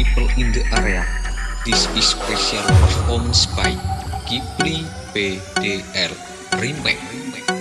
people in the area. This is special performance by Kipli PDL Remake.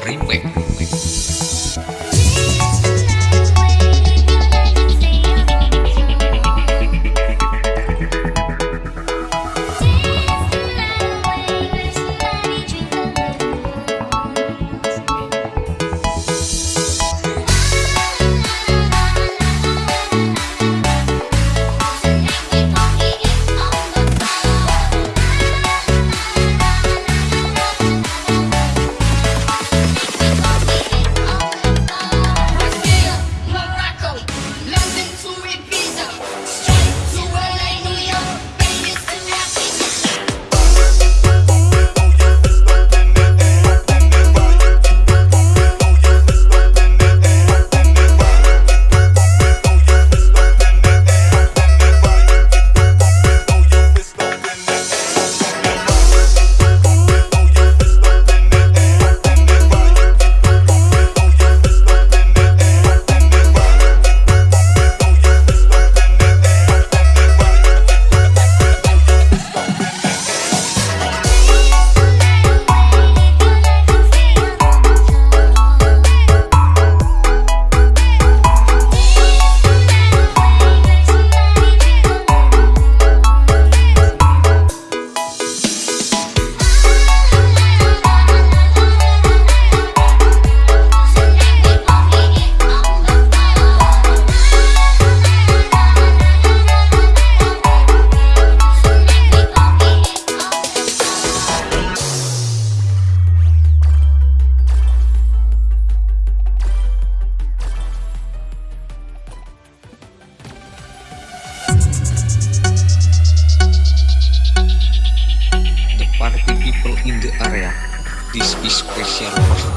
PDL Remake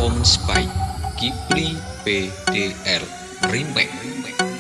performance by Ghibli PDL Remake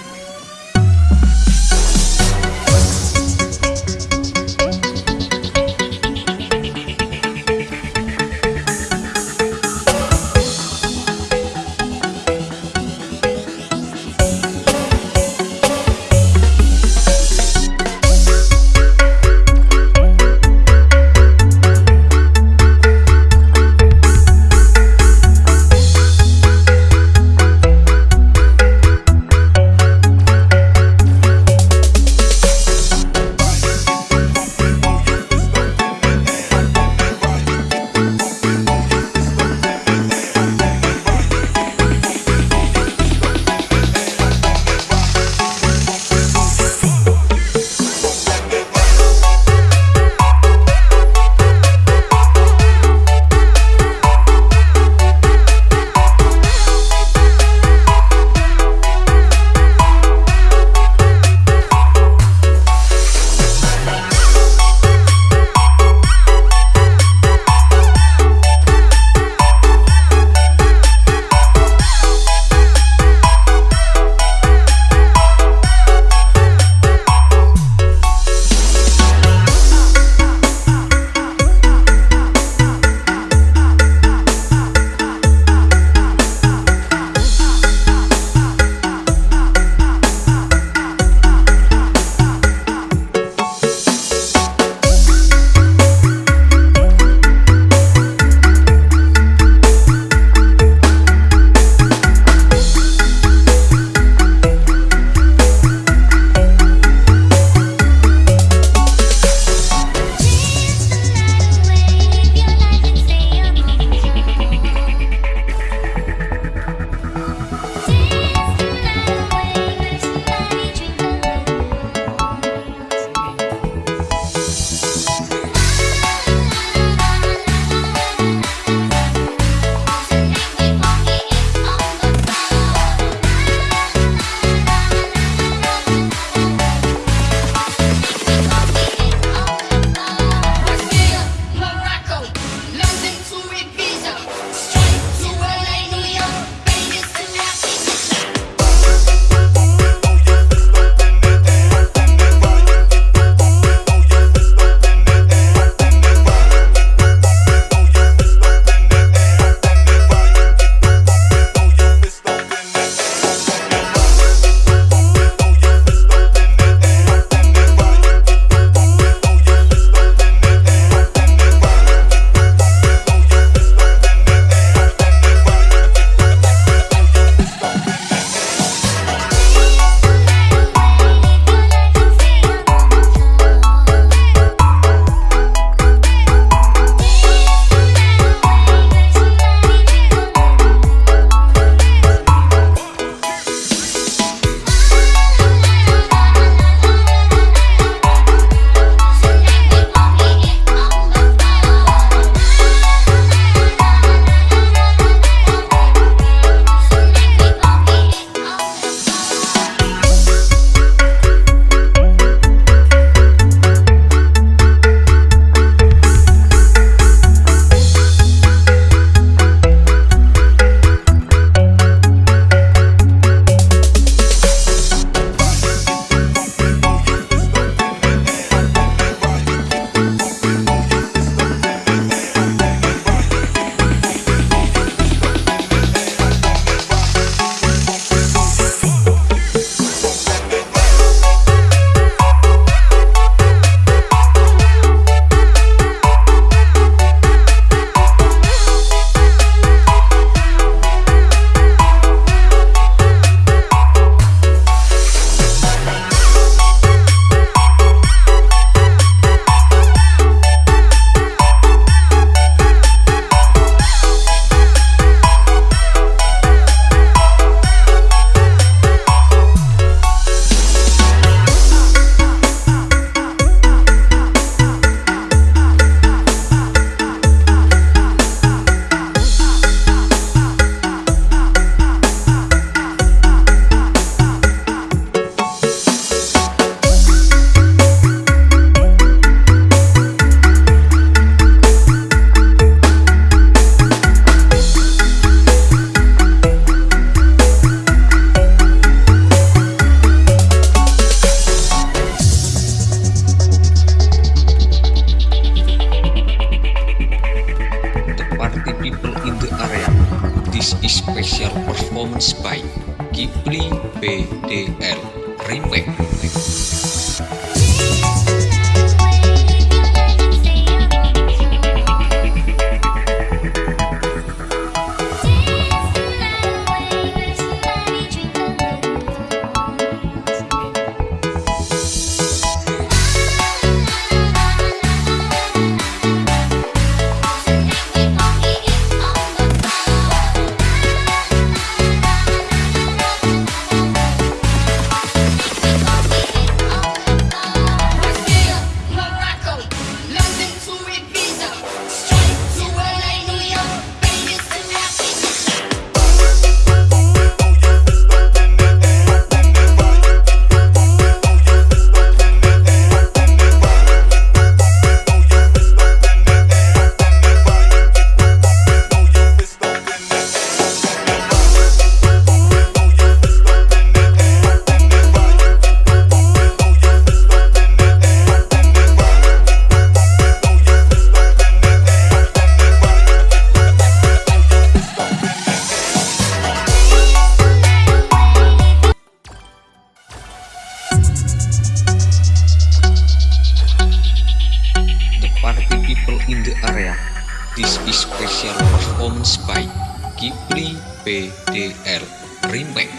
BDL Remake.